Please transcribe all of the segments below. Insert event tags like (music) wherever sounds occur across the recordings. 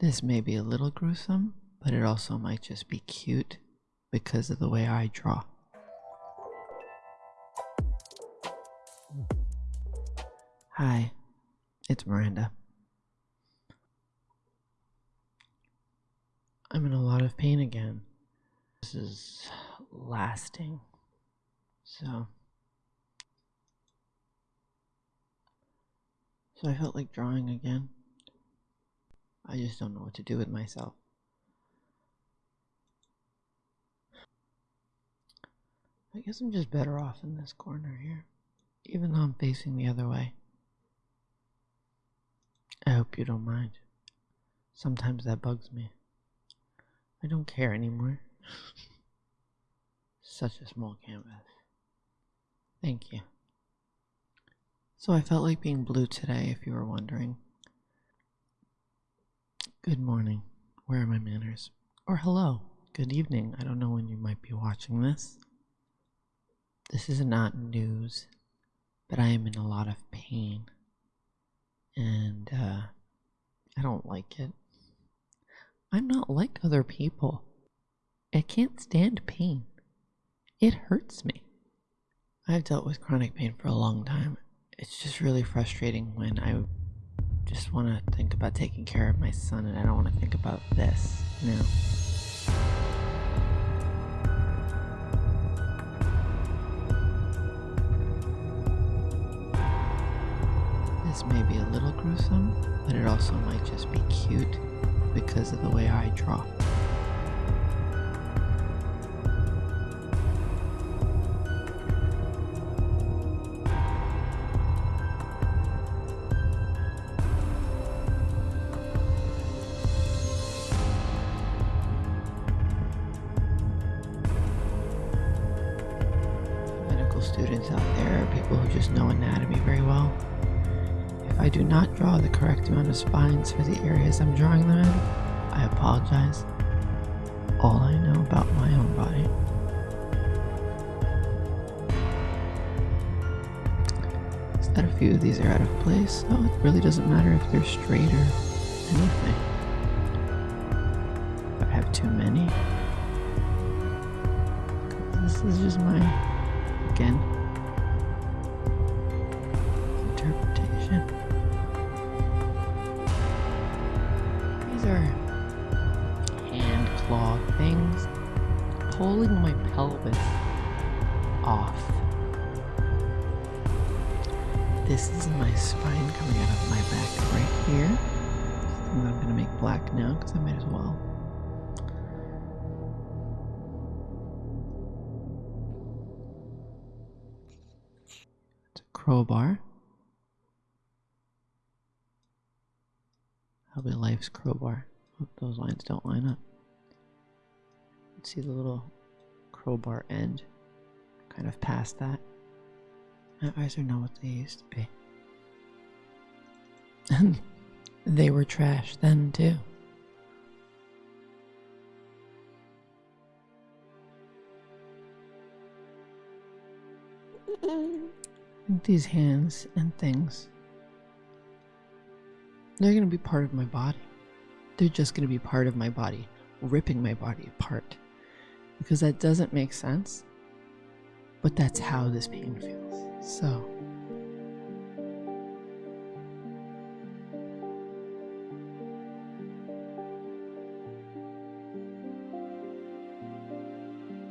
This may be a little gruesome, but it also might just be cute because of the way I draw. Hi, it's Miranda. I'm in a lot of pain again. This is lasting. So. So I felt like drawing again. I just don't know what to do with myself. I guess I'm just better off in this corner here, even though I'm facing the other way. I hope you don't mind. Sometimes that bugs me. I don't care anymore. (laughs) Such a small canvas. Thank you. So I felt like being blue today, if you were wondering. Good morning. Where are my manners? Or hello. Good evening. I don't know when you might be watching this. This is not news, but I am in a lot of pain. And, uh, I don't like it. I'm not like other people. I can't stand pain. It hurts me. I've dealt with chronic pain for a long time. It's just really frustrating when I just want to think about taking care of my son and I don't want to think about this now. This may be a little gruesome, but it also might just be cute because of the way I draw. Medical students out there are people who just know anatomy very well. If I do not draw the correct amount of spines for the areas I'm drawing them in, I apologize. All I know about my own body. Is that a few of these are out of place, so it really doesn't matter if they're straight or anything. If I have too many, this is just my, again, interpretation. These are hand claw things pulling my pelvis off. This is my spine coming out of my back right here. I'm gonna make black now because I might as well. Crowbar. Be life's crowbar. Hope those lines don't line up. See the little crowbar end? Kind of past that. My eyes are not what they used to be. And (laughs) they were trash then, too. These hands and things, they're going to be part of my body. They're just going to be part of my body, ripping my body apart. Because that doesn't make sense, but that's how this pain feels. So.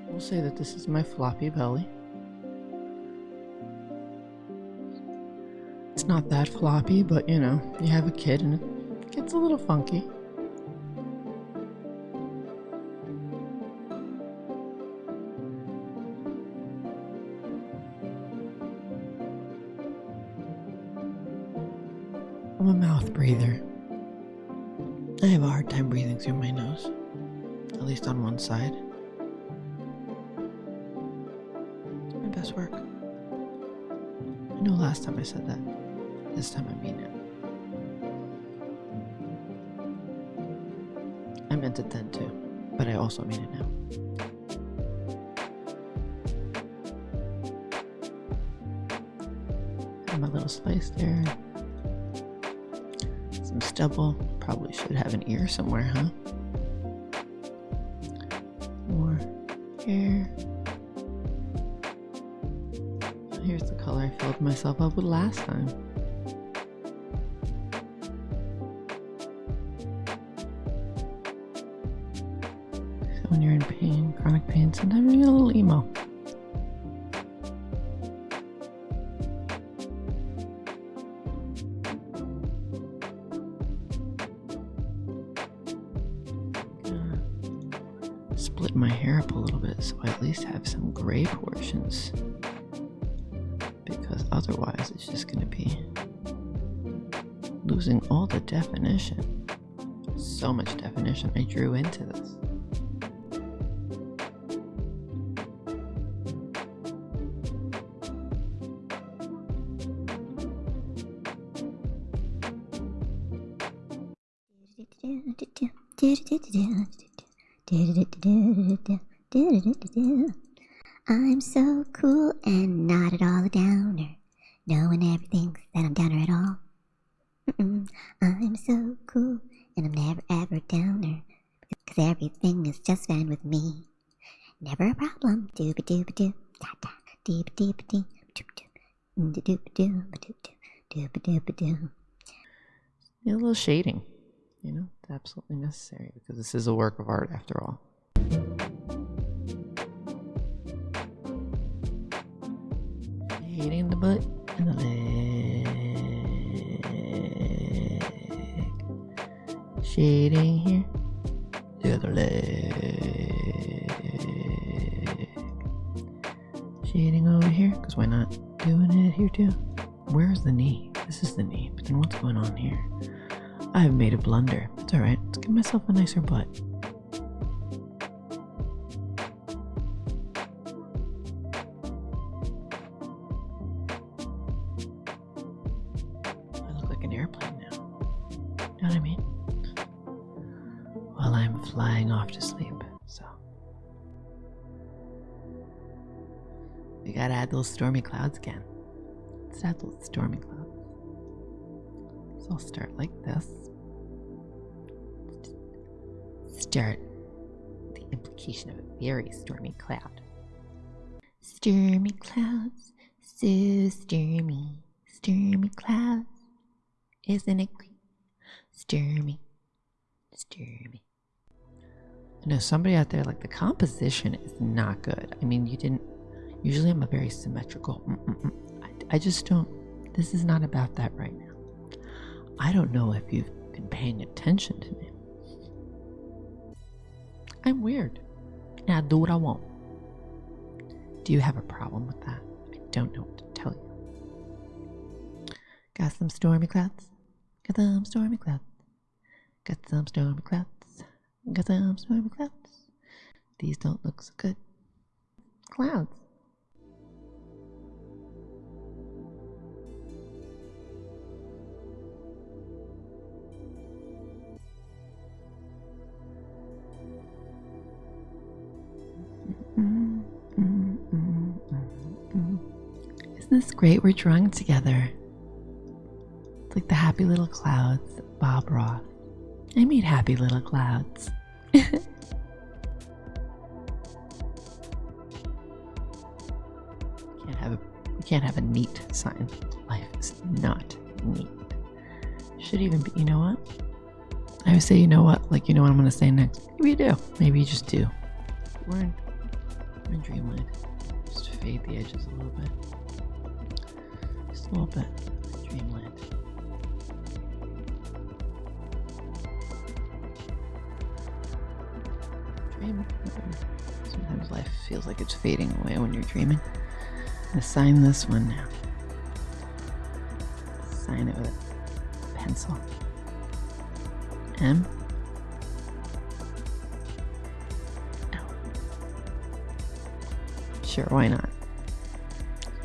We'll say that this is my floppy belly. Not that floppy, but you know, you have a kid and it gets a little funky. I'm a mouth breather. I have a hard time breathing through my nose, at least on one side. My best work. I know last time I said that. This time I mean it. I meant it then too, but I also mean it now. And my little slice there. Some stubble. Probably should have an ear somewhere, huh? More hair. Here's the color I filled myself up with last time. When you're in pain, chronic pain, sometimes you get a little emo. split my hair up a little bit so I at least have some gray portions. Because otherwise it's just going to be losing all the definition. So much definition I drew into this. I'm so cool and not at all a downer. No one ever thinks that I'm downer at all. I'm so cool and I'm never ever downer. Cause everything is just fine with me. Never a problem. Dooba dooba doo. Da da. Deeba deeba dee. Doop doop. Dooba dooba doop. Dooba dooba doo. A little shading. You know, it's absolutely necessary because this is a work of art after all. Shading the butt and the leg. Shading here. The other leg. Shading over here, because why not? Doing it here too. Made a blunder. It's alright. Let's give myself a nicer butt. I look like an airplane now. You Know what I mean? While I'm flying off to sleep, so. We gotta add those stormy clouds again. Let's add those stormy clouds. So I'll start like this. Start the implication of a very stormy cloud. Stormy clouds, so stormy, stormy clouds. Isn't it great? Stormy, stormy. I know somebody out there, like the composition is not good. I mean, you didn't. Usually I'm a very symmetrical. Mm-mm-mm. I, I just don't. This is not about that right now. I don't know if you've been paying attention to me. I'm weird. And I do what I want. Do you have a problem with that? I don't know what to tell you. Got some stormy clouds? Got some stormy clouds. Got some stormy clouds. Got some stormy clouds. These don't look so good. Clouds. This great? We're drawing together. It's like the happy little clouds, Bob Ross. I made happy little clouds. (laughs) can't have a we can't have a neat sign. Life is not neat. Should even be. You know what? I would say, you know what? Like, you know what I'm gonna say next? Maybe you do. Maybe you just do. We're in, we're in dreamland. Just fade the edges a little bit. Just a little bit. Dreamland. Dream. Sometimes life feels like it's fading away when you're dreaming. I'm sign this one now. Sign it with a pencil. M. L. Sure, why not?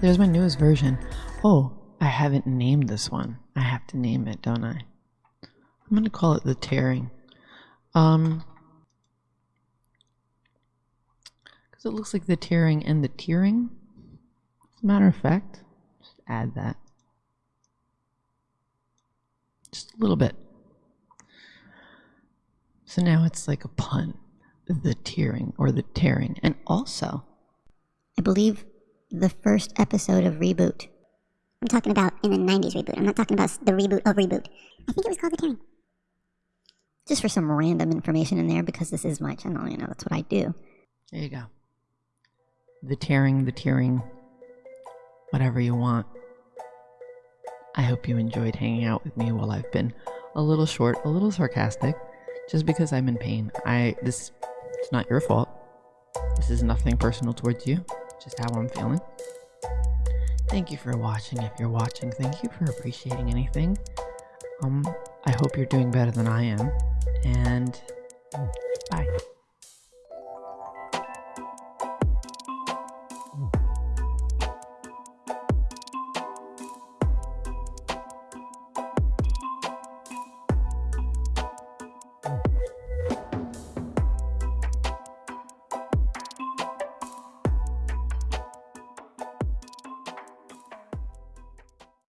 There's my newest version. Oh, I haven't named this one. I have to name it, don't I? I'm gonna call it the tearing. Um, because it looks like the tearing and the tearing. As a matter of fact, just add that. Just a little bit. So now it's like a pun. The tearing or the tearing. And also, I believe the first episode of Reboot. I'm talking about in the 90s reboot. I'm not talking about the reboot of Reboot. I think it was called The Tearing. Just for some random information in there because this is my channel, you know, that's what I do. there you go. The tearing, the tearing, whatever you want. I hope you enjoyed hanging out with me while I've been a little short, a little sarcastic, just because I'm in pain. I this it's not your fault. This is nothing personal towards you, just how I'm feeling. Thank you for watching. If you're watching, thank you for appreciating anything. Um, I hope you're doing better than I am, and bye.